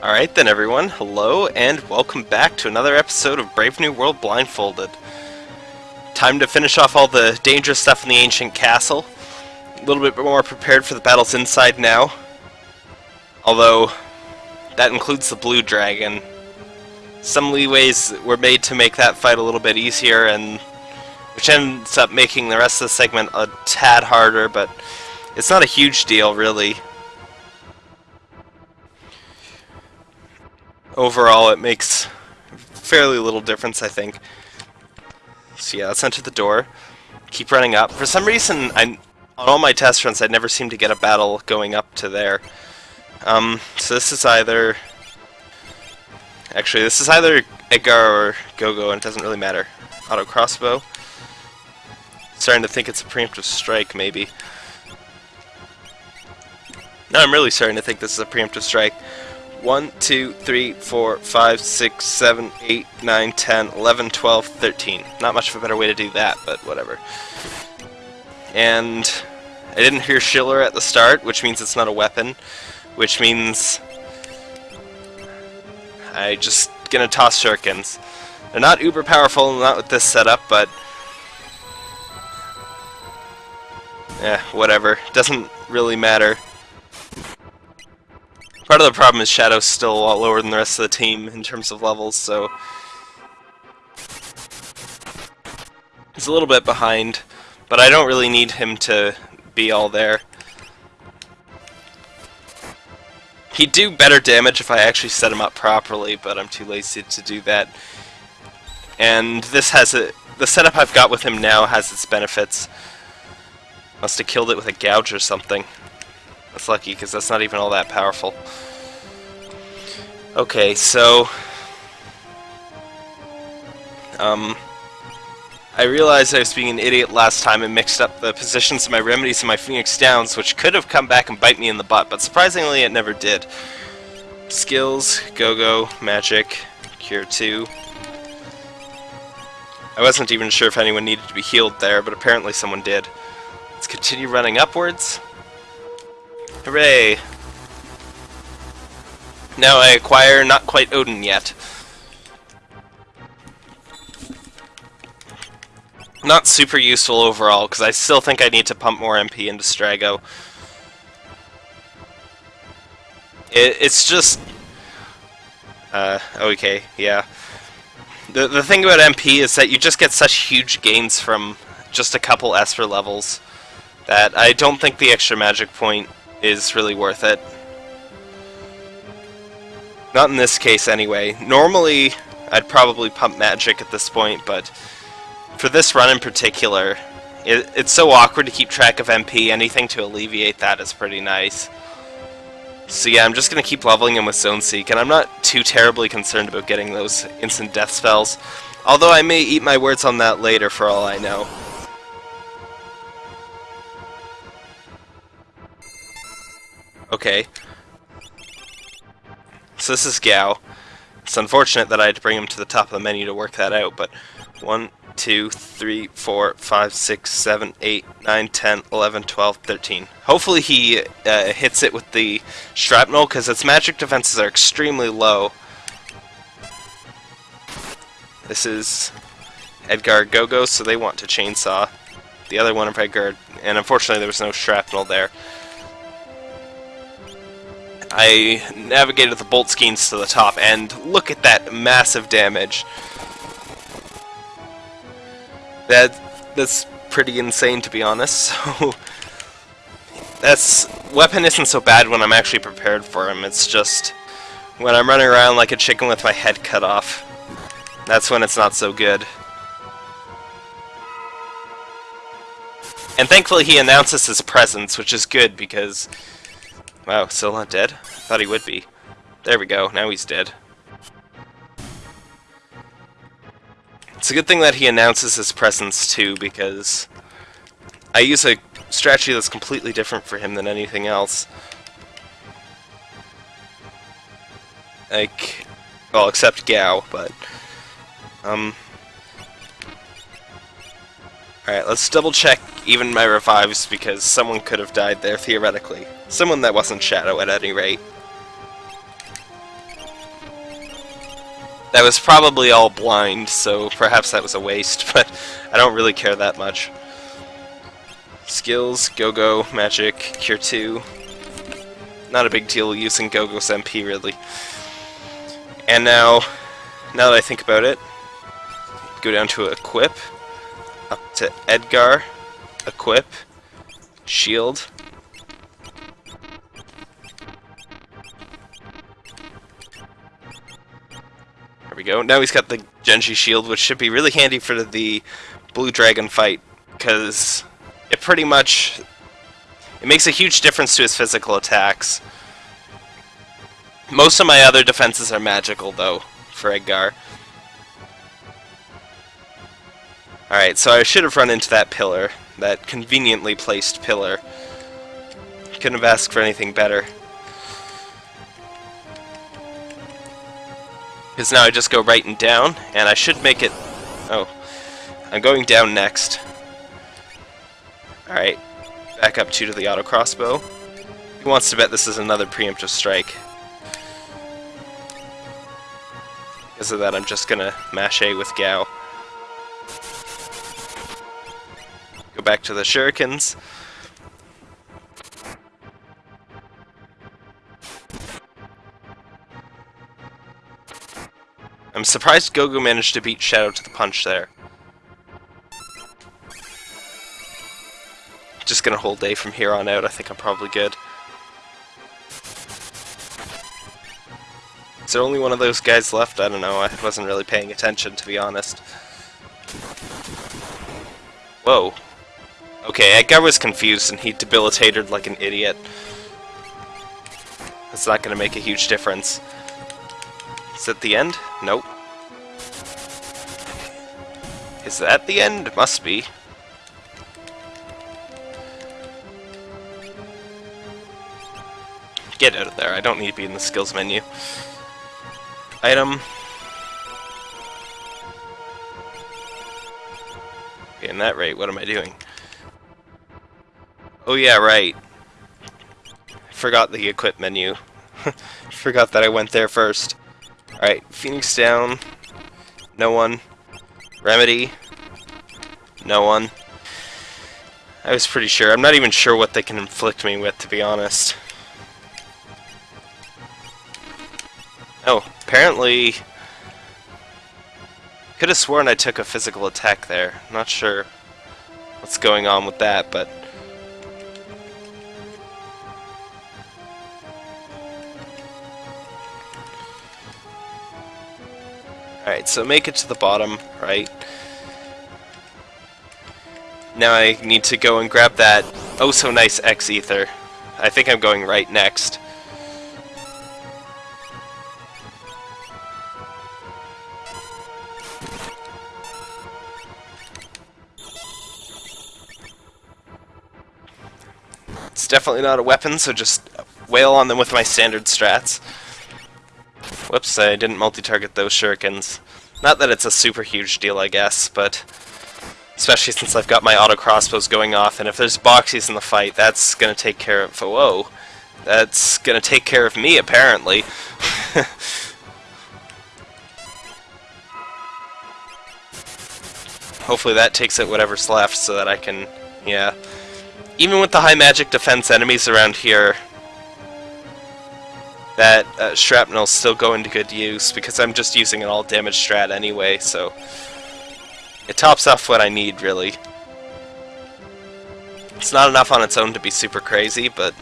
Alright then everyone, hello and welcome back to another episode of Brave New World Blindfolded. Time to finish off all the dangerous stuff in the ancient castle. A little bit more prepared for the battles inside now. Although, that includes the blue dragon. Some leeways were made to make that fight a little bit easier and which ends up making the rest of the segment a tad harder, but it's not a huge deal really. Overall it makes fairly little difference, I think. So yeah, let's enter the door. Keep running up. For some reason, I on all my test runs, I never seem to get a battle going up to there. Um, so this is either... Actually, this is either Edgar or Gogo, and it doesn't really matter. Auto crossbow. Starting to think it's a preemptive strike, maybe. No, I'm really starting to think this is a preemptive strike. 1, 2, 3, 4, 5, 6, 7, 8, 9, 10, 11, 12, 13. Not much of a better way to do that, but whatever. And I didn't hear Schiller at the start, which means it's not a weapon, which means I just gonna toss shurikens. They're not uber powerful, not with this setup, but eh, whatever. Doesn't really matter. Part of the problem is Shadow's still a lot lower than the rest of the team in terms of levels, so... He's a little bit behind, but I don't really need him to be all there. He'd do better damage if I actually set him up properly, but I'm too lazy to do that. And this has a... The setup I've got with him now has its benefits. Must have killed it with a gouge or something. That's lucky, because that's not even all that powerful. Okay, so... Um... I realized I was being an idiot last time and mixed up the positions of my remedies and my Phoenix Downs, which could have come back and bite me in the butt, but surprisingly it never did. Skills, Go-Go, Magic, Cure 2. I wasn't even sure if anyone needed to be healed there, but apparently someone did. Let's continue running upwards. Hooray! Now I acquire not quite Odin yet. Not super useful overall, because I still think I need to pump more MP into Strago. It, it's just... Uh, okay, yeah. The, the thing about MP is that you just get such huge gains from just a couple Esper levels that I don't think the extra magic point is really worth it. Not in this case, anyway. Normally, I'd probably pump magic at this point, but for this run in particular, it, it's so awkward to keep track of MP. Anything to alleviate that is pretty nice. So yeah, I'm just going to keep leveling him with Zone Seek, and I'm not too terribly concerned about getting those instant death spells. Although I may eat my words on that later for all I know. Okay. So this is Gau. It's unfortunate that I had to bring him to the top of the menu to work that out, but 1, 2, 3, 4, 5, 6, 7, 8, 9, 10, 11, 12, 13. Hopefully he uh, hits it with the shrapnel, because its magic defenses are extremely low. This is Edgar Gogo, so they want to chainsaw. The other one of Edgar, and unfortunately there was no shrapnel there. I navigated the bolt skeins to the top, and look at that massive damage. That that's pretty insane to be honest. So that's weapon isn't so bad when I'm actually prepared for him. It's just when I'm running around like a chicken with my head cut off. That's when it's not so good. And thankfully he announces his presence, which is good because Wow, still not dead? Thought he would be. There we go, now he's dead. It's a good thing that he announces his presence too, because I use a strategy that's completely different for him than anything else. Like, well, except Gau, but, um... Alright, let's double check even my revives, because someone could have died there, theoretically. Someone that wasn't Shadow, at any rate. That was probably all blind, so perhaps that was a waste, but I don't really care that much. Skills, Go-Go, Magic, Cure 2. Not a big deal using Go-Go's MP, really. And now, now that I think about it, go down to Equip, up to Edgar, Equip, Shield, There we go. Now he's got the Genji shield, which should be really handy for the Blue Dragon fight, because it pretty much... It makes a huge difference to his physical attacks. Most of my other defenses are magical, though, for Edgar. Alright, so I should have run into that pillar. That conveniently placed pillar. Couldn't have asked for anything better. Because now I just go right and down, and I should make it... Oh. I'm going down next. Alright. Back up two to the auto crossbow. He wants to bet this is another preemptive strike. Because of that, I'm just gonna mash A with Gau. Go back to the shurikens. I'm surprised Gogo managed to beat Shadow to the punch there. Just gonna hold A from here on out, I think I'm probably good. Is there only one of those guys left? I don't know, I wasn't really paying attention to be honest. Whoa. Okay, Edgar was confused and he debilitated like an idiot. That's not gonna make a huge difference. Is that the end? Nope. Is that the end? Must be. Get out of there, I don't need to be in the skills menu. Item. In that rate, what am I doing? Oh yeah, right. Forgot the equip menu. Forgot that I went there first. Alright, Phoenix down. No one. Remedy. No one. I was pretty sure. I'm not even sure what they can inflict me with, to be honest. Oh, apparently... Could have sworn I took a physical attack there. Not sure what's going on with that, but... so make it to the bottom, right? Now I need to go and grab that oh so nice X-Ether. I think I'm going right next. It's definitely not a weapon, so just wail on them with my standard strats. Whoops, I didn't multi-target those shurikens. Not that it's a super huge deal, I guess, but... Especially since I've got my auto crossbows going off, and if there's boxies in the fight, that's gonna take care of... Whoa! That's gonna take care of me, apparently. Hopefully that takes out whatever's left so that I can... Yeah. Even with the high magic defense enemies around here, that uh, still go into good use because I'm just using an all damage strat anyway, so it tops off what I need, really. It's not enough on its own to be super crazy, but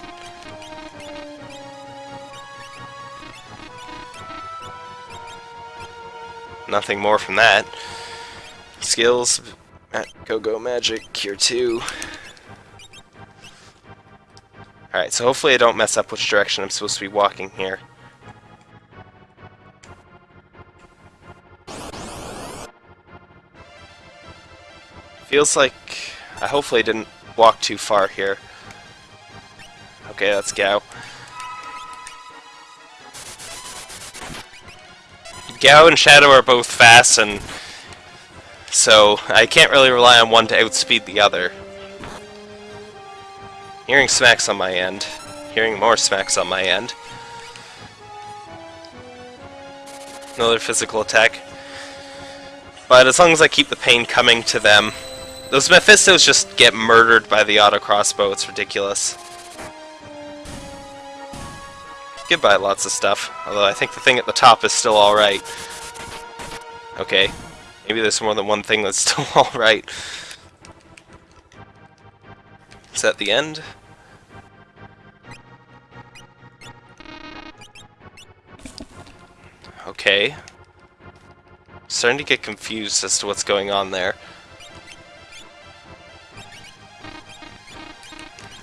nothing more from that. Skills, Go-Go Magic, Cure 2. Alright, so hopefully I don't mess up which direction I'm supposed to be walking here. Feels like I hopefully didn't walk too far here. Okay, let's go. Gau and Shadow are both fast, and so I can't really rely on one to outspeed the other. Hearing smacks on my end. Hearing more smacks on my end. Another physical attack. But as long as I keep the pain coming to them, those Mephistos just get murdered by the auto crossbow. It's ridiculous. Goodbye, lots of stuff. Although I think the thing at the top is still alright. Okay. Maybe there's more than one thing that's still alright. Is that the end? Okay. Starting to get confused as to what's going on there.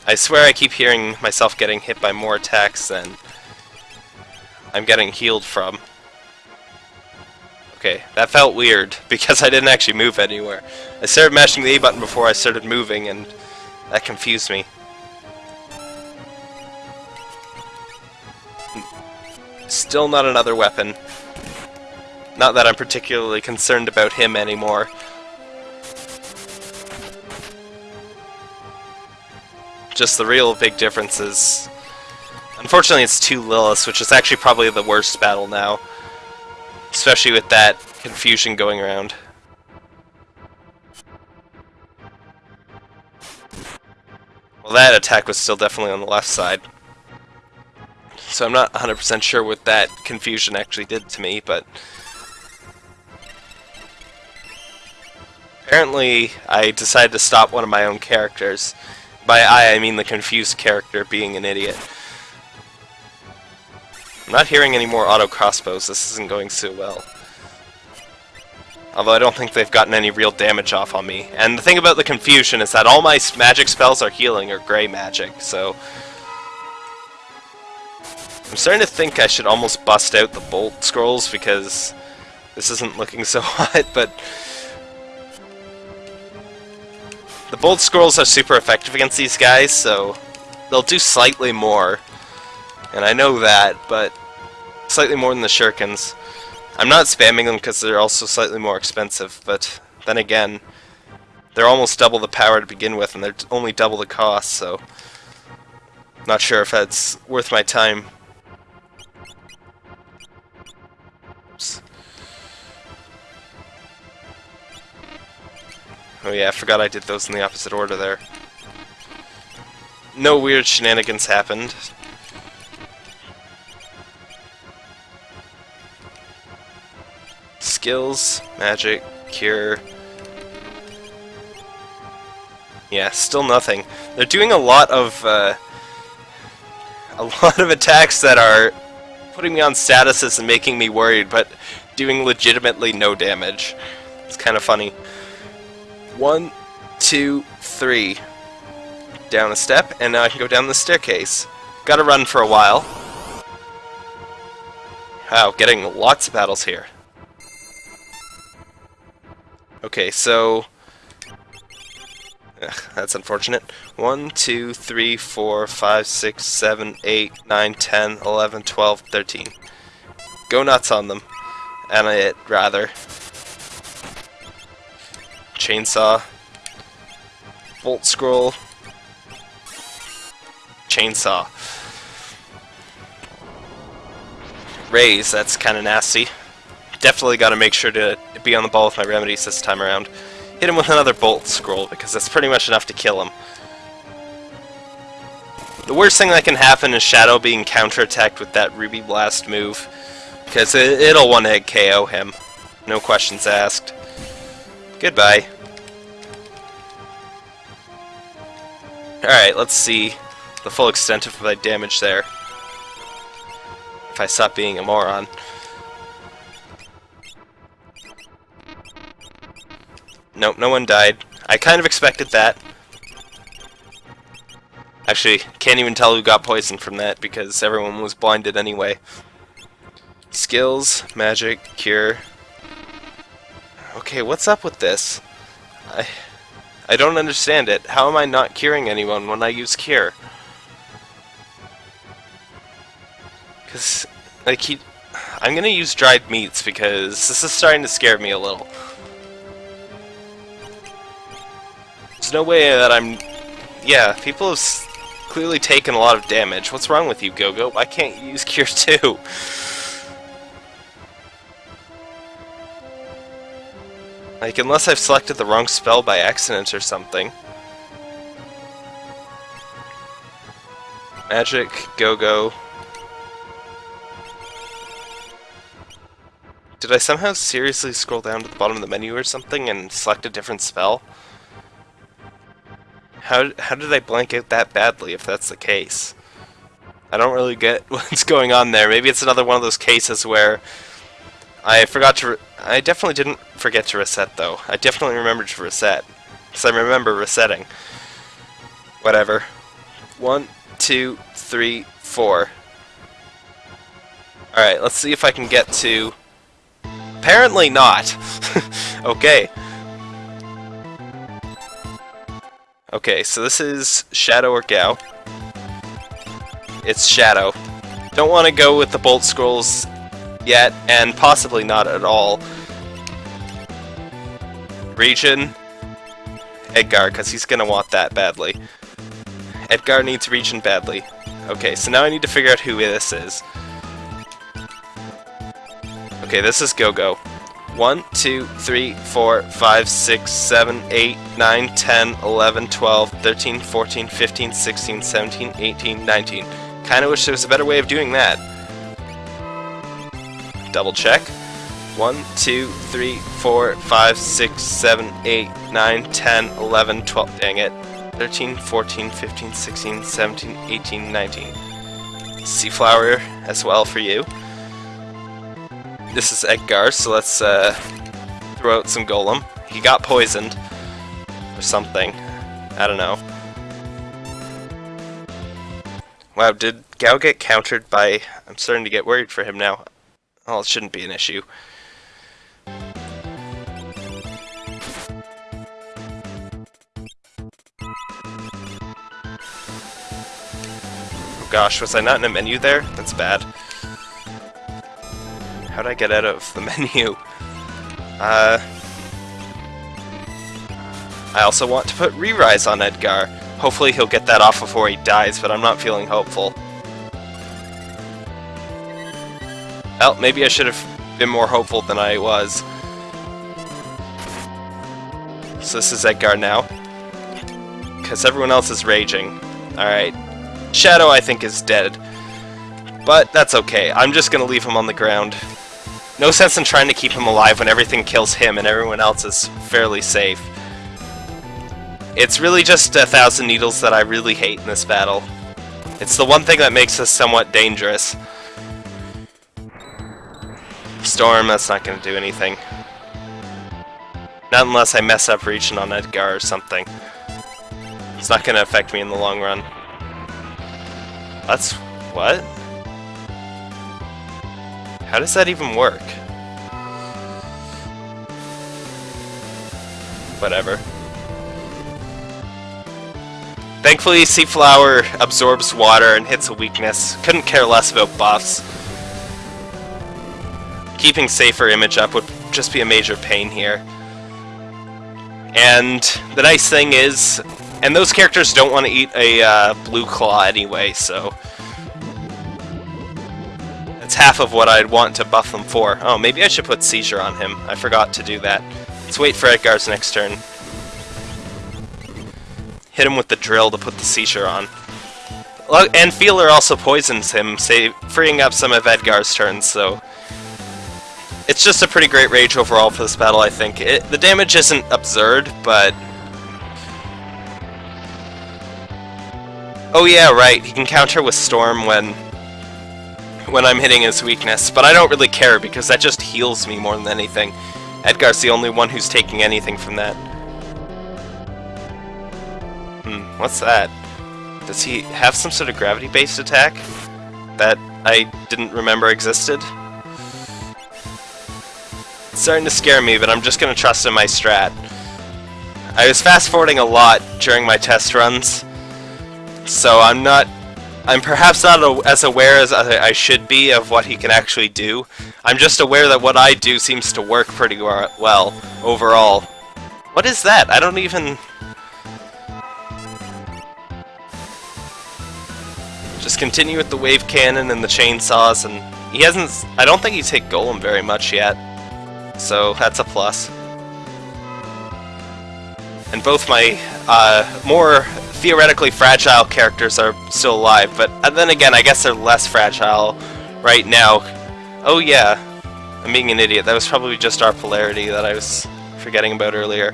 I swear I keep hearing myself getting hit by more attacks than I'm getting healed from. Okay, that felt weird, because I didn't actually move anywhere. I started mashing the A button before I started moving, and that confused me. Still not another weapon. Not that I'm particularly concerned about him anymore. Just the real big difference is... Unfortunately it's two Liliths, which is actually probably the worst battle now. Especially with that confusion going around. Well, that attack was still definitely on the left side. So I'm not 100% sure what that confusion actually did to me, but... Apparently, I decided to stop one of my own characters. By I, I mean the confused character being an idiot. I'm not hearing any more auto crossbows, this isn't going so well. Although I don't think they've gotten any real damage off on me. And the thing about the confusion is that all my magic spells are healing or gray magic, so... I'm starting to think I should almost bust out the bolt scrolls because this isn't looking so hot, but... The bolt scrolls are super effective against these guys, so they'll do slightly more. And I know that, but slightly more than the shurikens. I'm not spamming them because they're also slightly more expensive, but then again, they're almost double the power to begin with, and they're only double the cost, so... Not sure if that's worth my time. Oops. Oh yeah, I forgot I did those in the opposite order there. No weird shenanigans happened. Skills, magic, cure. Yeah, still nothing. They're doing a lot of uh, a lot of attacks that are putting me on statuses and making me worried, but doing legitimately no damage. It's kind of funny. One, two, three. Down a step, and now I can go down the staircase. Gotta run for a while. Wow, getting lots of battles here. Okay, so... Ugh, that's unfortunate. 1, 2, 3, 4, 5, 6, 7, 8, 9, 10, 11, 12, 13. Go nuts on them. And I'd rather chainsaw, bolt scroll, chainsaw. Raise, that's kind of nasty. Definitely got to make sure to be on the ball with my remedies this time around. Hit him with another bolt scroll, because that's pretty much enough to kill him. The worst thing that can happen is Shadow being counterattacked with that Ruby Blast move, because it, will one-hit KO him. No questions asked. Goodbye. Alright, let's see the full extent of my damage there. If I stop being a moron. Nope, no one died. I kind of expected that. Actually, can't even tell who got poisoned from that because everyone was blinded anyway. Skills, magic, cure, Okay, what's up with this? I... I don't understand it. How am I not curing anyone when I use cure? Because, like, he... I'm gonna use dried meats because this is starting to scare me a little. There's no way that I'm... Yeah, people have clearly taken a lot of damage. What's wrong with you, Gogo? -Go? Why can't you use cure too? Like, unless I've selected the wrong spell by accident or something. Magic, go-go. Did I somehow seriously scroll down to the bottom of the menu or something and select a different spell? How, how did I blank out that badly if that's the case? I don't really get what's going on there. Maybe it's another one of those cases where I forgot to... I definitely didn't forget to reset, though. I definitely remembered to reset. Because I remember resetting. Whatever. One, two, three, four. Alright, let's see if I can get to... Apparently not. okay. Okay, so this is Shadow or Gau. It's Shadow. Don't want to go with the Bolt Scrolls yet, and possibly not at all. Regen, Edgar, because he's going to want that badly. Edgar needs Regen badly. Okay, so now I need to figure out who this is. Okay, this is Go-Go. 1, 2, 3, 4, 5, 6, 7, 8, 9, 10, 11, 12, 13, 14, 15, 16, 17, 18, 19. Kinda wish there was a better way of doing that. Double check. 1, 2, 3, 4, 5, 6, 7, 8, 9, 10, 11, 12. Dang it. 13, 14, 15, 16, 17, 18, 19. Seaflower as well for you. This is Edgar, so let's uh, throw out some Golem. He got poisoned. Or something. I don't know. Wow, did Gau get countered by... I'm starting to get worried for him now. Well, it shouldn't be an issue. Oh gosh, was I not in a menu there? That's bad. How'd I get out of the menu? Uh... I also want to put Re-Rise on Edgar. Hopefully he'll get that off before he dies, but I'm not feeling hopeful. Well, maybe I should have been more hopeful than I was. So this is Edgar now. Because everyone else is raging. Alright. Shadow, I think, is dead. But that's okay. I'm just going to leave him on the ground. No sense in trying to keep him alive when everything kills him and everyone else is fairly safe. It's really just a Thousand Needles that I really hate in this battle. It's the one thing that makes us somewhat dangerous. Storm, that's not going to do anything. Not unless I mess up reaching on Edgar or something. It's not going to affect me in the long run. That's... what? How does that even work? Whatever. Thankfully, Seaflower absorbs water and hits a weakness. Couldn't care less about buffs. Keeping safer image up would just be a major pain here. And the nice thing is, and those characters don't want to eat a uh, blue claw anyway, so it's half of what I'd want to buff them for. Oh, maybe I should put Seizure on him. I forgot to do that. Let's wait for Edgar's next turn hit him with the drill to put the seizure on. And Feeler also poisons him, freeing up some of Edgar's turns, so... It's just a pretty great rage overall for this battle, I think. It, the damage isn't absurd, but... Oh yeah, right, he can counter with Storm when when I'm hitting his weakness, but I don't really care because that just heals me more than anything. Edgar's the only one who's taking anything from that. Hmm, what's that? Does he have some sort of gravity-based attack that I didn't remember existed? It's starting to scare me, but I'm just to trust in my strat. I was fast-forwarding a lot during my test runs, so I'm not... I'm perhaps not as aware as I should be of what he can actually do. I'm just aware that what I do seems to work pretty well, overall. What is that? I don't even... Just continue with the wave cannon and the chainsaws, and he hasn't... I don't think he's hit Golem very much yet, so that's a plus. And both my uh, more theoretically fragile characters are still alive, but then again, I guess they're less fragile right now. Oh yeah, I'm being an idiot. That was probably just our polarity that I was forgetting about earlier.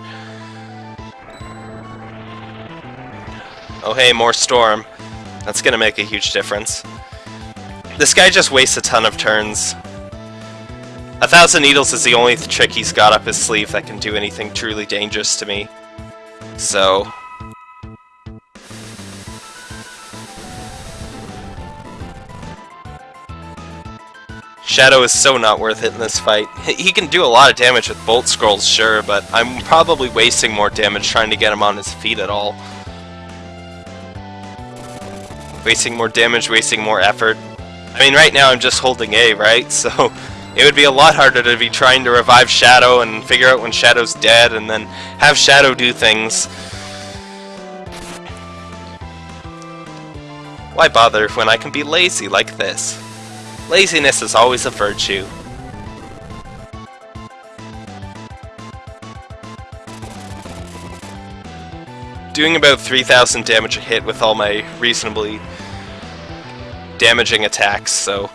Oh hey, more storm. That's gonna make a huge difference. This guy just wastes a ton of turns. A Thousand Needles is the only trick he's got up his sleeve that can do anything truly dangerous to me. So, Shadow is so not worth it in this fight. He can do a lot of damage with Bolt Scrolls, sure, but I'm probably wasting more damage trying to get him on his feet at all. Wasting more damage, wasting more effort. I mean, right now I'm just holding A, right? So it would be a lot harder to be trying to revive Shadow and figure out when Shadow's dead and then have Shadow do things. Why bother when I can be lazy like this? Laziness is always a virtue. Doing about 3,000 damage a hit with all my reasonably damaging attacks, so...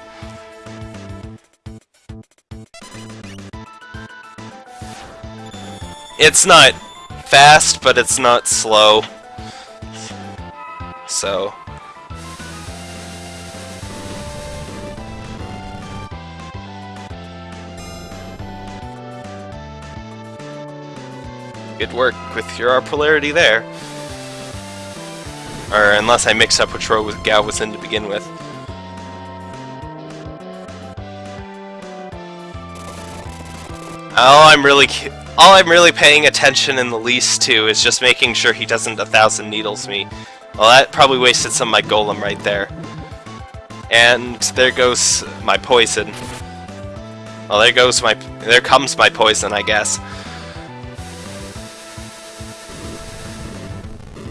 It's not fast, but it's not slow. So... Good work with your polarity there. Or unless I mix up which row with Gau was in to begin with. All I'm really all I'm really paying attention in the least to is just making sure he doesn't a thousand needles me. Well, that probably wasted some of my golem right there. And there goes my poison. Well, there goes my... There comes my poison, I guess.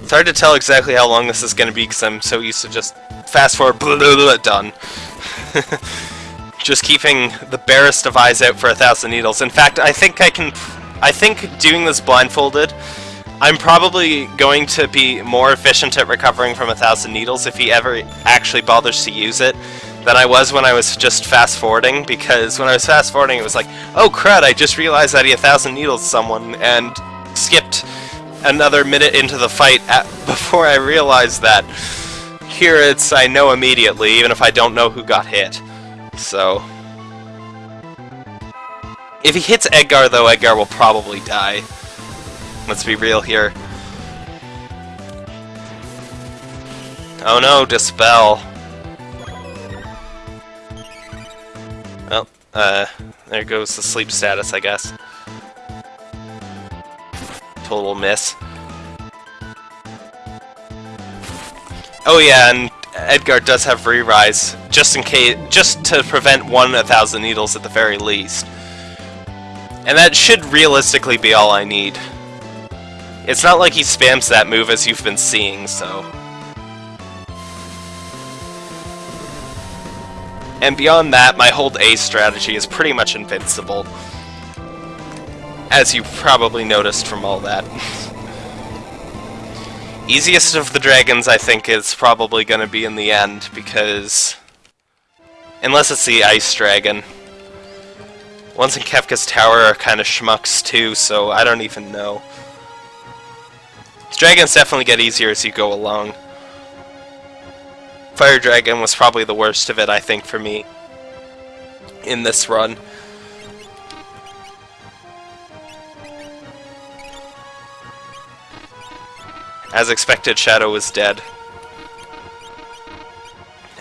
It's hard to tell exactly how long this is going to be because I'm so used to just fast forward, blah, blah, blah, done. just keeping the barest of eyes out for a thousand needles. In fact, I think I can... I think doing this blindfolded, I'm probably going to be more efficient at recovering from a thousand needles if he ever actually bothers to use it than I was when I was just fast forwarding because when I was fast forwarding it was like, oh crud, I just realized that he a thousand needles someone and skipped another minute into the fight at, before I realized that. Here it's I know immediately, even if I don't know who got hit. So... If he hits Edgar, though, Edgar will probably die. Let's be real here. Oh no, Dispel. Well, uh, there goes the sleep status, I guess total miss. Oh yeah, and Edgar does have re-rise, just in case, just to prevent one a thousand needles at the very least. And that should realistically be all I need. It's not like he spams that move as you've been seeing, so... And beyond that, my hold A strategy is pretty much invincible as you probably noticed from all that. Easiest of the dragons, I think, is probably going to be in the end, because... Unless it's the Ice Dragon. Ones in Kefka's Tower are kind of schmucks too, so I don't even know. Dragons definitely get easier as you go along. Fire Dragon was probably the worst of it, I think, for me. In this run. As expected, Shadow was dead.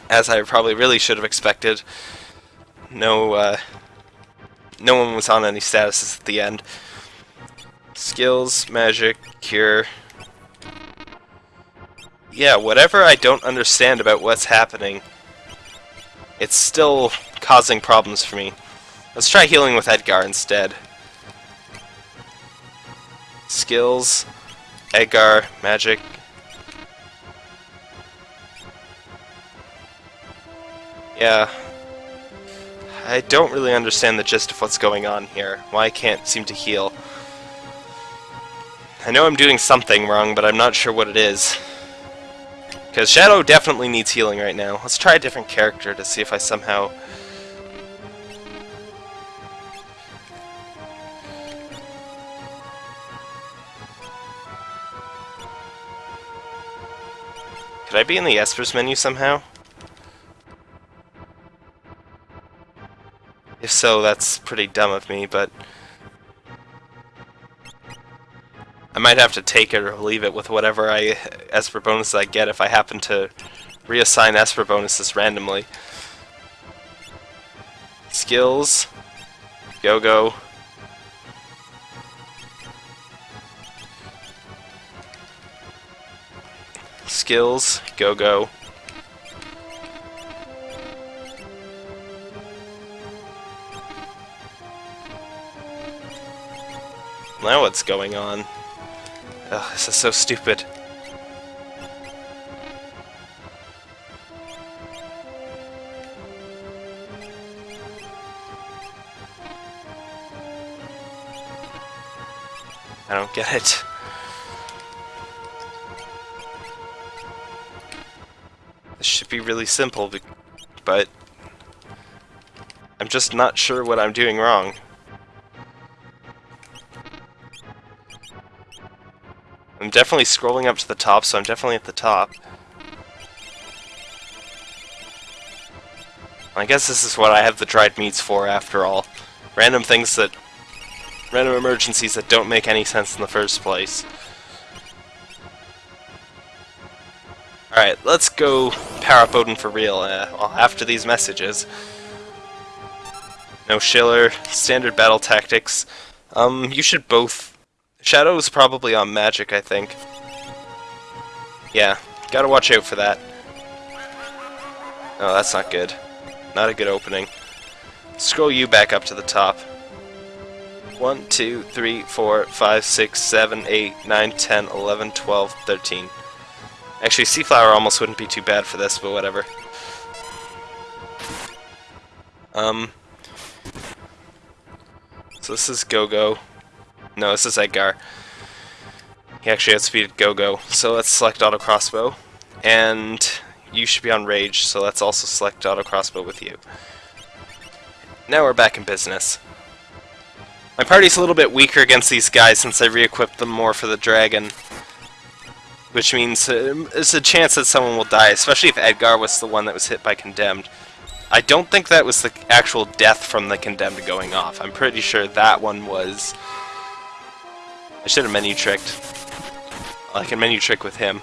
As I probably really should have expected. No, uh, no one was on any statuses at the end. Skills, magic, cure. Yeah, whatever I don't understand about what's happening, it's still causing problems for me. Let's try healing with Edgar instead. Skills, Edgar, magic. Yeah. I don't really understand the gist of what's going on here. Why I can't seem to heal. I know I'm doing something wrong, but I'm not sure what it is. Because Shadow definitely needs healing right now. Let's try a different character to see if I somehow... Could I be in the Espers menu somehow? If so, that's pretty dumb of me, but... I might have to take it or leave it with whatever I Esper bonuses I get if I happen to reassign Esper bonuses randomly. Skills. Go-Go. Skills. Go-Go. Now what's going on? Ugh, this is so stupid. I don't get it. This should be really simple, but I'm just not sure what I'm doing wrong. I'm definitely scrolling up to the top, so I'm definitely at the top. I guess this is what I have the dried meats for, after all. Random things that... Random emergencies that don't make any sense in the first place. Alright, let's go power up for real uh, after these messages. No Schiller, standard battle tactics. Um, you should both Shadow's probably on magic, I think. Yeah, gotta watch out for that. Oh, that's not good. Not a good opening. Scroll you back up to the top. 1, 2, 3, 4, 5, 6, 7, 8, 9, 10, 11, 12, 13. Actually, Seaflower almost wouldn't be too bad for this, but whatever. Um... So this is Go-Go. No, this is Edgar. He actually has speed go-go. So let's select auto crossbow. And you should be on rage, so let's also select auto crossbow with you. Now we're back in business. My party's a little bit weaker against these guys since I re-equipped them more for the dragon. Which means uh, there's a chance that someone will die, especially if Edgar was the one that was hit by Condemned. I don't think that was the actual death from the Condemned going off. I'm pretty sure that one was I should have menu tricked. Like a menu trick with him.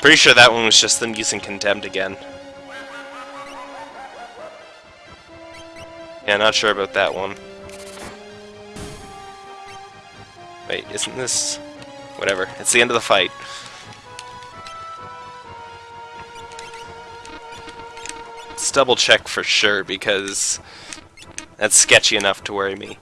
Pretty sure that one was just them using Condemned again. Yeah, not sure about that one. Wait, isn't this... Whatever, it's the end of the fight. Let's double check for sure, because that's sketchy enough to worry me.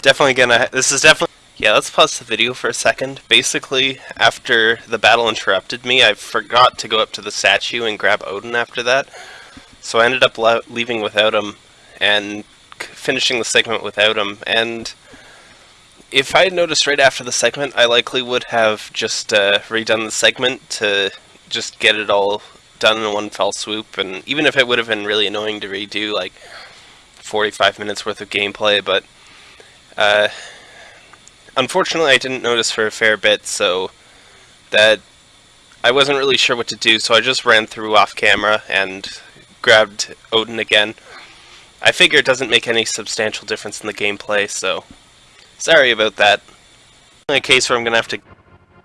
Definitely gonna... This is definitely... Yeah, let's pause the video for a second. Basically, after the battle interrupted me, I forgot to go up to the statue and grab Odin after that. So I ended up leaving without him and finishing the segment without him. And if I had noticed right after the segment, I likely would have just uh, redone the segment to just get it all done in one fell swoop. And even if it would have been really annoying to redo, like 45 minutes worth of gameplay, but uh, unfortunately, I didn't notice for a fair bit, so that I wasn't really sure what to do, so I just ran through off camera and grabbed Odin again. I figure it doesn't make any substantial difference in the gameplay, so sorry about that. In a case where I'm going to have to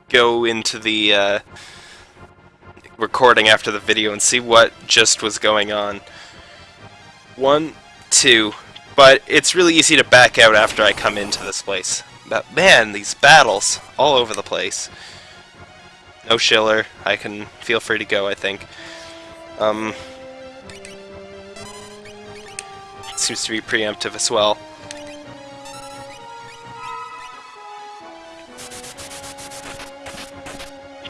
go into the uh, recording after the video and see what just was going on. One, two, but it's really easy to back out after I come into this place. But man, these battles all over the place. No Schiller. I can feel free to go, I think. Um, seems to be preemptive as well.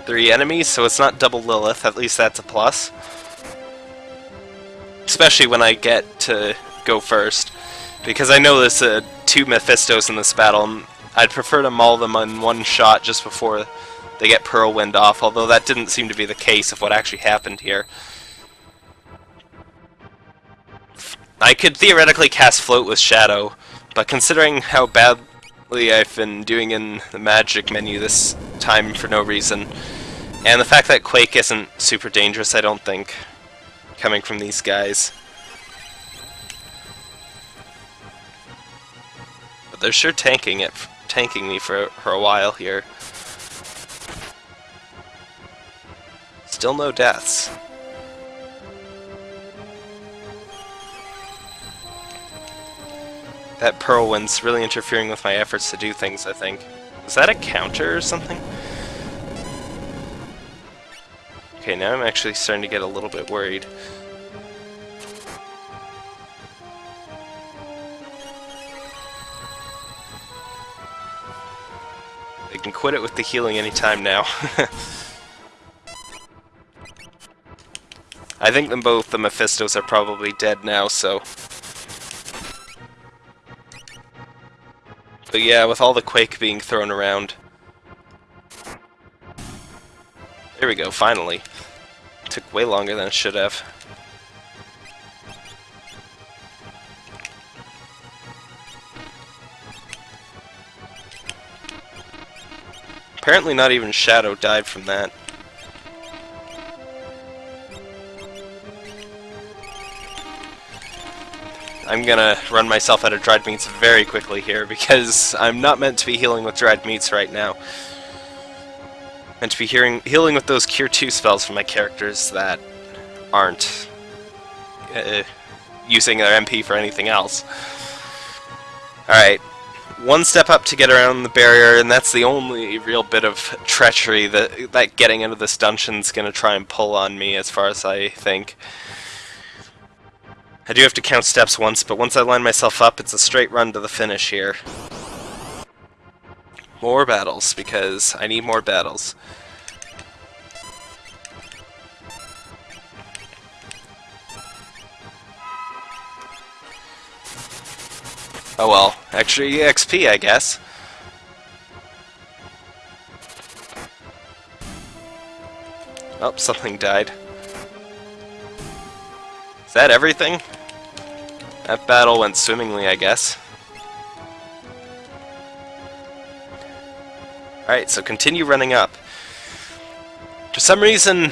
Three enemies, so it's not double Lilith, at least that's a plus. Especially when I get to go first. Because I know there's uh, two Mephistos in this battle, and I'd prefer to maul them in one shot just before they get Pearl Wind off, although that didn't seem to be the case of what actually happened here. I could theoretically cast Float with Shadow, but considering how badly I've been doing in the magic menu this time for no reason, and the fact that Quake isn't super dangerous, I don't think, coming from these guys. They're sure tanking it, tanking me for, for a while here. Still no deaths. That Pearl Wind's really interfering with my efforts to do things, I think. Is that a counter or something? Okay, now I'm actually starting to get a little bit worried. They can quit it with the healing anytime now. I think them both the Mephistos are probably dead now, so But yeah, with all the Quake being thrown around. There we go, finally. Took way longer than it should have. Apparently not even Shadow died from that. I'm gonna run myself out of dried meats very quickly here because I'm not meant to be healing with dried meats right now. I'm meant to be hearing, healing with those Cure 2 spells for my characters that aren't uh, using their MP for anything else. Alright, one step up to get around the barrier, and that's the only real bit of treachery that, that getting into this dungeon's gonna try and pull on me, as far as I think. I do have to count steps once, but once I line myself up, it's a straight run to the finish here. More battles, because I need more battles. Oh well, extra EXP, I guess. Oh, something died. Is that everything? That battle went swimmingly, I guess. Alright, so continue running up. For some reason,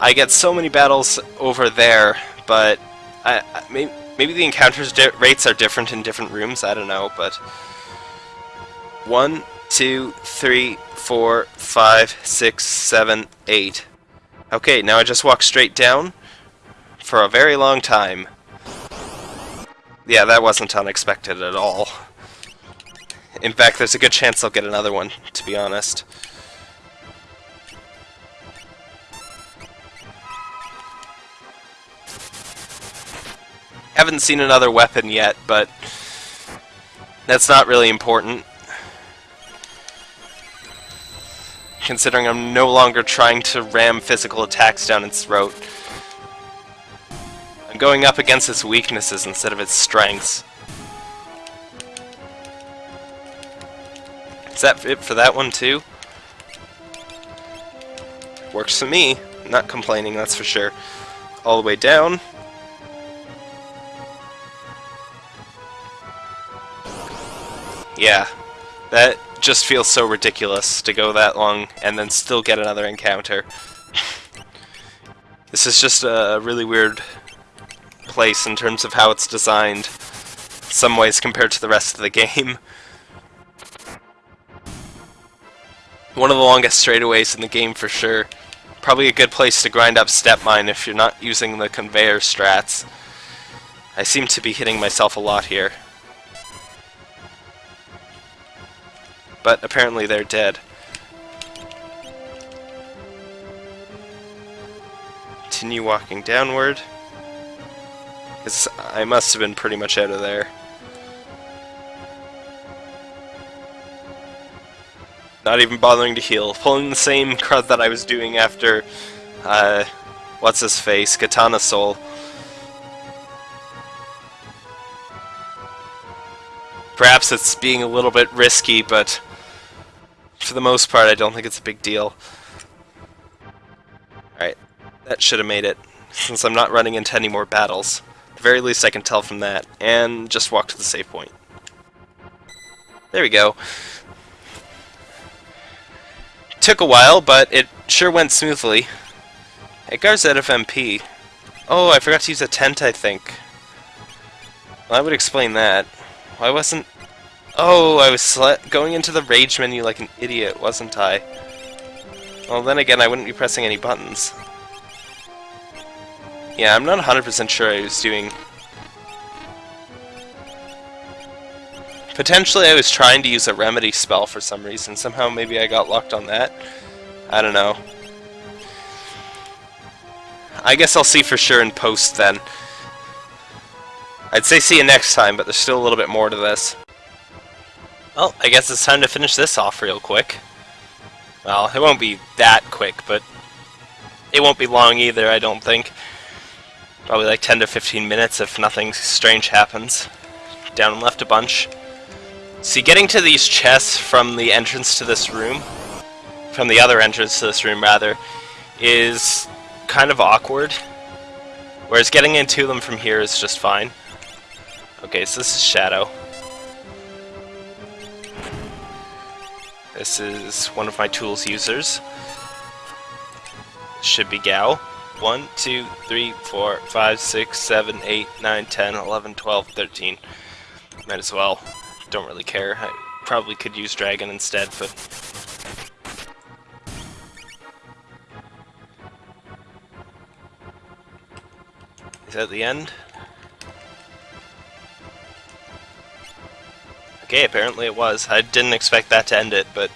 I get so many battles over there, but I, I maybe the encounters rates are different in different rooms, I don't know, but... One, two, three, four, five, six, seven, eight. Okay, now I just walk straight down for a very long time. Yeah, that wasn't unexpected at all. In fact, there's a good chance I'll get another one, to be honest. Haven't seen another weapon yet, but that's not really important. Considering I'm no longer trying to ram physical attacks down its throat. I'm going up against its weaknesses instead of its strengths. Is that it for that one too? Works for me. Not complaining, that's for sure. All the way down. Yeah, that just feels so ridiculous to go that long and then still get another encounter. this is just a really weird place in terms of how it's designed, some ways compared to the rest of the game. One of the longest straightaways in the game for sure. Probably a good place to grind up step mine if you're not using the conveyor strats. I seem to be hitting myself a lot here. But apparently they're dead. Continue walking downward. Because I must have been pretty much out of there. Not even bothering to heal. Pulling the same crud that I was doing after, uh, what's his face, Katana Soul. Perhaps it's being a little bit risky, but for the most part, I don't think it's a big deal. Alright, that should have made it, since I'm not running into any more battles. At the very least, I can tell from that, and just walk to the save point. There we go. Took a while, but it sure went smoothly. Edgar's out of MP. Oh, I forgot to use a tent, I think. Well, that would explain that. Why wasn't... Oh, I was going into the rage menu like an idiot, wasn't I? Well, then again, I wouldn't be pressing any buttons. Yeah, I'm not 100% sure I was doing... Potentially I was trying to use a remedy spell for some reason. Somehow maybe I got locked on that. I don't know. I guess I'll see for sure in post then. I'd say see you next time, but there's still a little bit more to this. Well, I guess it's time to finish this off real quick. Well, it won't be that quick, but it won't be long either, I don't think. Probably like 10 to 15 minutes if nothing strange happens. Down and left a bunch. See, getting to these chests from the entrance to this room, from the other entrance to this room, rather, is kind of awkward. Whereas getting into them from here is just fine. Okay, so this is Shadow. This is one of my tools users. Should be Gau. 1, 2, 3, 4, 5, 6, 7, 8, 9, 10, 11, 12, 13. Might as well. Don't really care. I probably could use Dragon instead, but... Is that the end? Okay, apparently it was. I didn't expect that to end it, but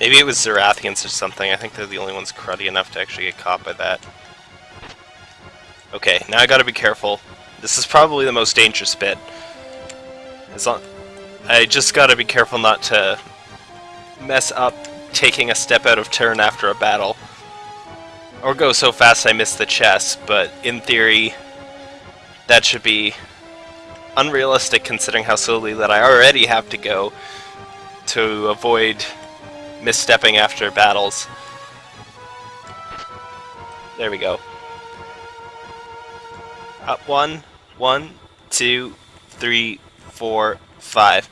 maybe it was Zerathians or something. I think they're the only ones cruddy enough to actually get caught by that. Okay, now I gotta be careful. This is probably the most dangerous bit. As long I just gotta be careful not to mess up taking a step out of turn after a battle. Or go so fast I miss the chest, but in theory, that should be unrealistic considering how slowly that I already have to go to avoid misstepping after battles. There we go. Up one, one, two, three, four, five.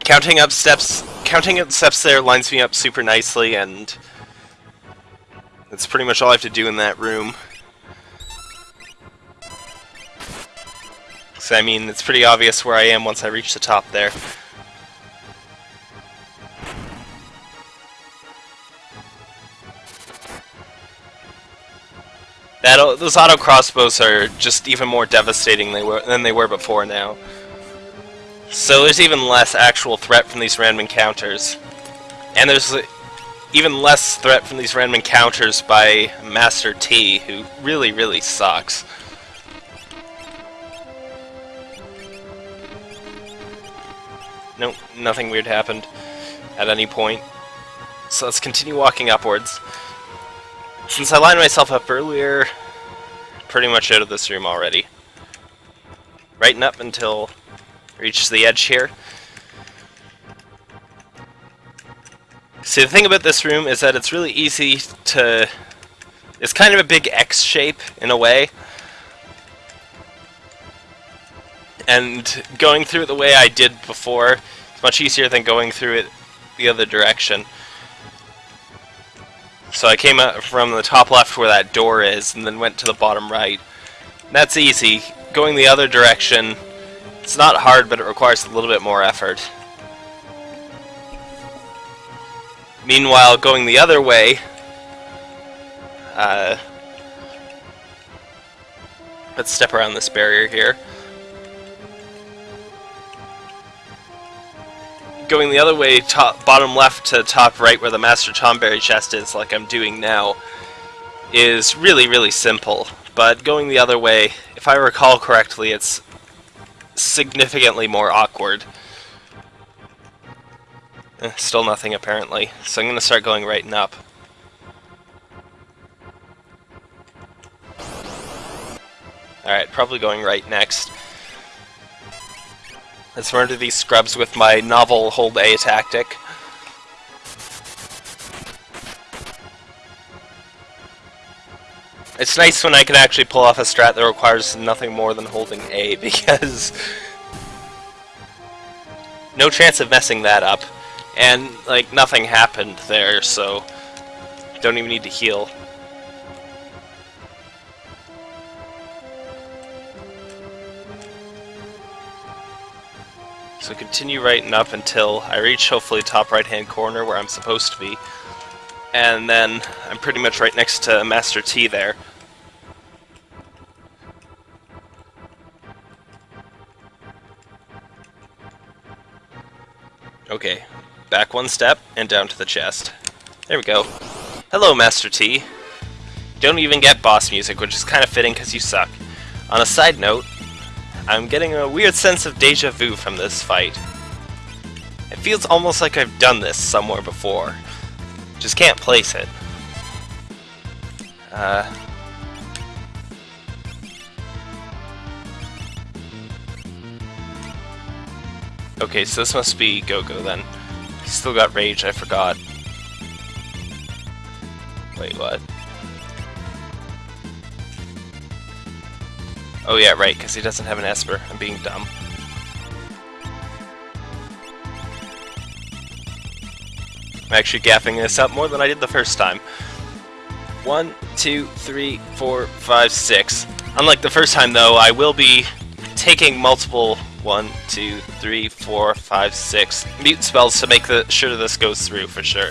Counting up steps, counting up steps there lines me up super nicely, and that's pretty much all I have to do in that room. I mean, it's pretty obvious where I am once I reach the top there. That, those auto crossbows are just even more devastating they were, than they were before now. So there's even less actual threat from these random encounters. And there's even less threat from these random encounters by Master T, who really, really sucks. Nothing weird happened at any point. So let's continue walking upwards. Since I lined myself up earlier, pretty much out of this room already. Right up until reaches the edge here. See, the thing about this room is that it's really easy to... It's kind of a big X shape, in a way. and going through it the way I did before is much easier than going through it the other direction. So I came out from the top left where that door is, and then went to the bottom right. That's easy. Going the other direction, it's not hard, but it requires a little bit more effort. Meanwhile, going the other way, uh, let's step around this barrier here. Going the other way, top, bottom left to top right where the Master Tonberry chest is, like I'm doing now, is really, really simple. But going the other way, if I recall correctly, it's significantly more awkward. Eh, still nothing, apparently. So I'm going to start going right and up. Alright, probably going right next. Let's murder these scrubs with my novel hold A tactic. It's nice when I can actually pull off a strat that requires nothing more than holding A, because... no chance of messing that up. And, like, nothing happened there, so... Don't even need to heal. So continue right and up until I reach hopefully top right hand corner where I'm supposed to be. And then I'm pretty much right next to Master T there. Okay, back one step and down to the chest. There we go. Hello, Master T. Don't even get boss music, which is kind of fitting because you suck. On a side note, I'm getting a weird sense of deja vu from this fight. It feels almost like I've done this somewhere before. Just can't place it. Uh... Okay, so this must be Go-Go then. Still got Rage, I forgot. Wait, what? Oh yeah, right, because he doesn't have an Esper. I'm being dumb. I'm actually gaffing this up more than I did the first time. One, two, three, four, five, six. Unlike the first time though, I will be taking multiple one, two, three, four, five, six mute spells to make the sure this goes through for sure.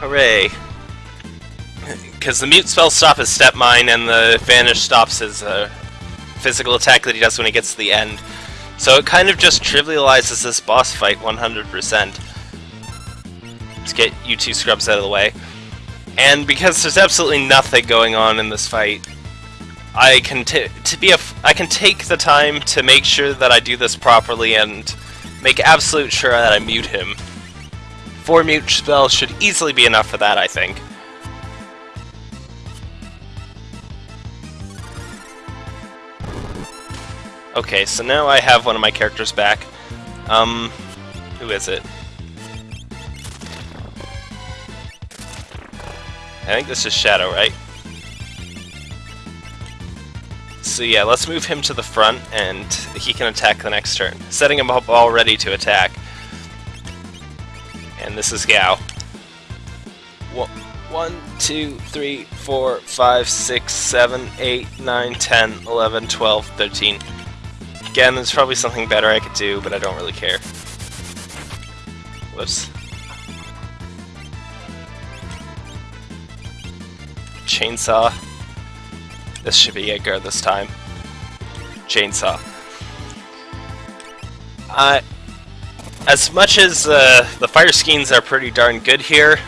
Hooray! Because the mute spell stop his step mine and the vanish stops his uh, physical attack that he does when he gets to the end. So it kind of just trivializes this boss fight 100%. Let's get you two scrubs out of the way. And because there's absolutely nothing going on in this fight, I can to be a I can take the time to make sure that I do this properly and make absolute sure that I mute him. Four mute spells should easily be enough for that, I think. Okay, so now I have one of my characters back. Um, who is it? I think this is Shadow, right? So yeah, let's move him to the front, and he can attack the next turn. Setting him up all ready to attack. And this is Gau. One, two, three, four, five, six, seven, eight, nine, ten, eleven, twelve, thirteen. Again, there's probably something better I could do, but I don't really care. Whoops. Chainsaw. This should be Edgar this time. Chainsaw. Uh, as much as uh, the fire skeins are pretty darn good here,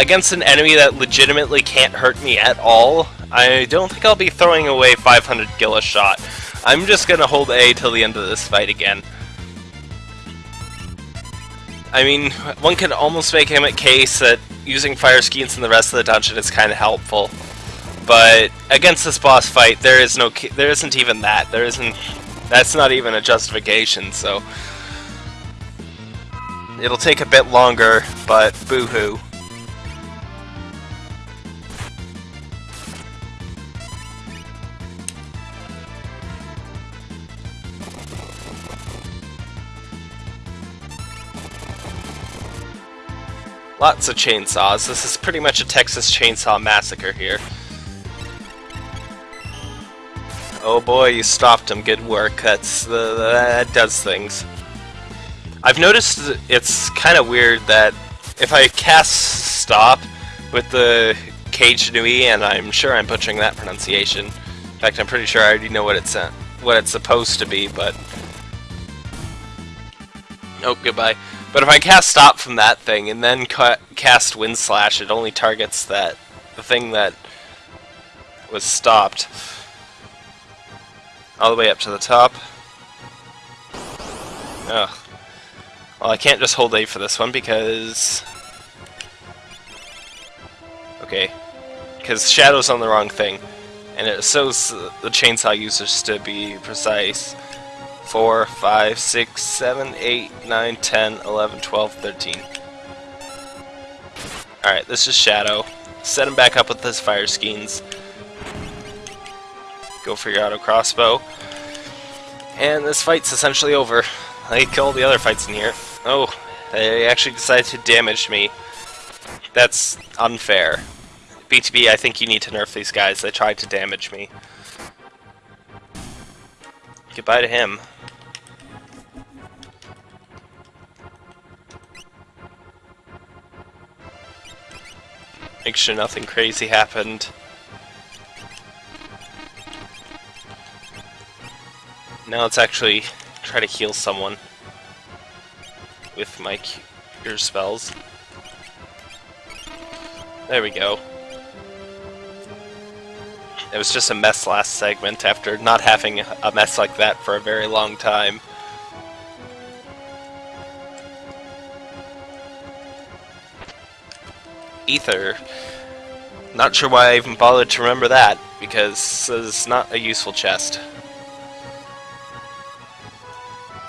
against an enemy that legitimately can't hurt me at all, I don't think I'll be throwing away 500 gil a shot. I'm just gonna hold A till the end of this fight again. I mean, one could almost make him a case that using fire skeins in the rest of the dungeon is kind of helpful. But against this boss fight, there is no, there isn't even that. There isn't, that's not even a justification. So it'll take a bit longer, but boo-hoo. Lots of chainsaws. This is pretty much a Texas Chainsaw Massacre here. Oh boy, you stopped him. Good work. That's the that does things. I've noticed it's kind of weird that if I cast stop with the Kagenui, and I'm sure I'm butchering that pronunciation. In fact, I'm pretty sure I already know what it's what it's supposed to be, but oh, goodbye. But if I cast stop from that thing and then ca cast wind slash, it only targets that the thing that was stopped. All the way up to the top. Ugh. Well, I can't just hold A for this one because... Okay. Because Shadow's on the wrong thing. And it shows the chainsaw users to be precise. 4, 5, 6, 7, 8, 9, 10, 11, 12, 13. Alright, this is Shadow. Set him back up with his fire skeins. Go for your auto crossbow. And this fight's essentially over. I all the other fights in here. Oh, they actually decided to damage me. That's unfair. BTB, I think you need to nerf these guys. They tried to damage me. Goodbye to him. Make sure nothing crazy happened. Now let's actually try to heal someone with my cure spells. There we go. It was just a mess last segment after not having a mess like that for a very long time. Ether. Not sure why I even bothered to remember that, because it's not a useful chest.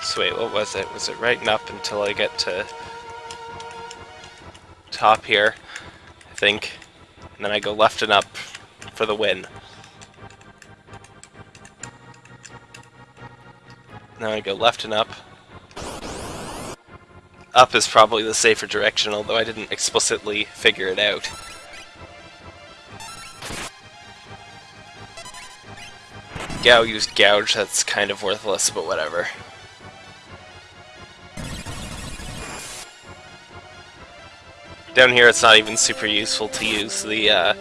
So wait, what was it? Was it right up until I get to top here, I think. And then I go left and up for the win. Now I go left and up. Up is probably the safer direction, although I didn't explicitly figure it out. Gau used Gouge, that's kind of worthless, but whatever. Down here it's not even super useful to use the, uh,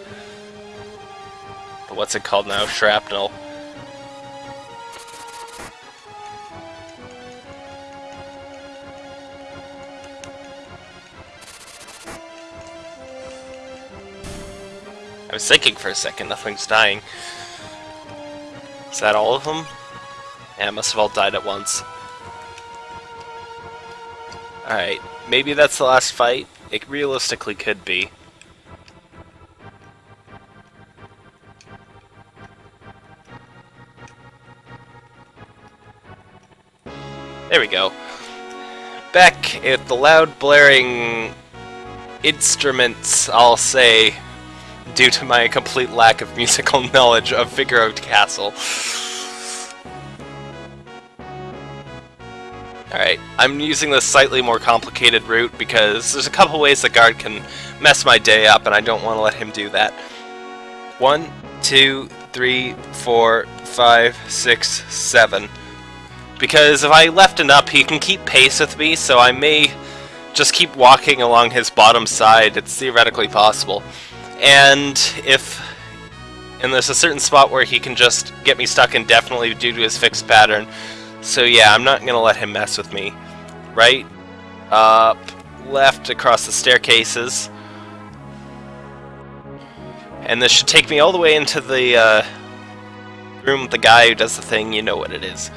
the what's it called now, shrapnel. Was thinking for a second, nothing's dying. Is that all of them? Yeah, must have all died at once. Alright, maybe that's the last fight. It realistically could be. There we go. Back at the loud blaring instruments, I'll say, due to my complete lack of musical knowledge of Figaro Castle. Alright, I'm using this slightly more complicated route because there's a couple ways the guard can mess my day up and I don't want to let him do that. One, two, three, four, five, six, seven. Because if I left and up, he can keep pace with me, so I may just keep walking along his bottom side. It's theoretically possible. And if... And there's a certain spot where he can just get me stuck indefinitely due to his fixed pattern. So yeah, I'm not to let him mess with me. Right, up, left across the staircases. And this should take me all the way into the uh, room with the guy who does the thing, you know what it is.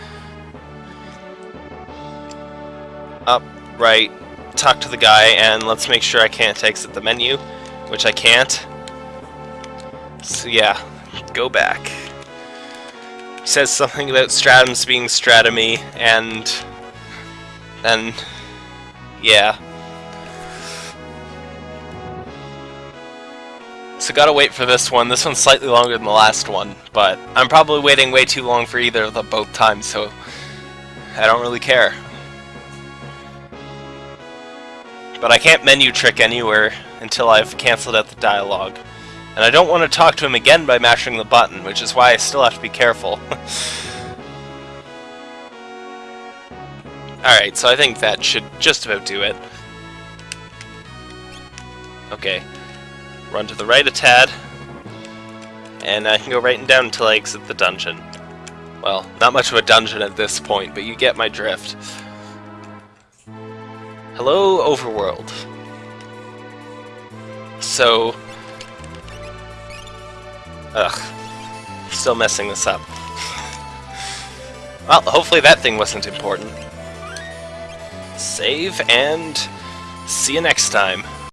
Up, right, talk to the guy, and let's make sure I can't exit the menu, which I can't. So yeah, go back. Says something about stratums being stratomy, and then, yeah. So gotta wait for this one. This one's slightly longer than the last one, but I'm probably waiting way too long for either of them both times, so I don't really care. But I can't menu trick anywhere until I've cancelled out the dialogue. And I don't want to talk to him again by mashing the button, which is why I still have to be careful. Alright, so I think that should just about do it. Okay. Run to the right a tad. And I can go right and down until I exit the dungeon. Well, not much of a dungeon at this point, but you get my drift. Hello, Overworld. So, Ugh. Still messing this up. well, hopefully that thing wasn't important. Save, and see you next time.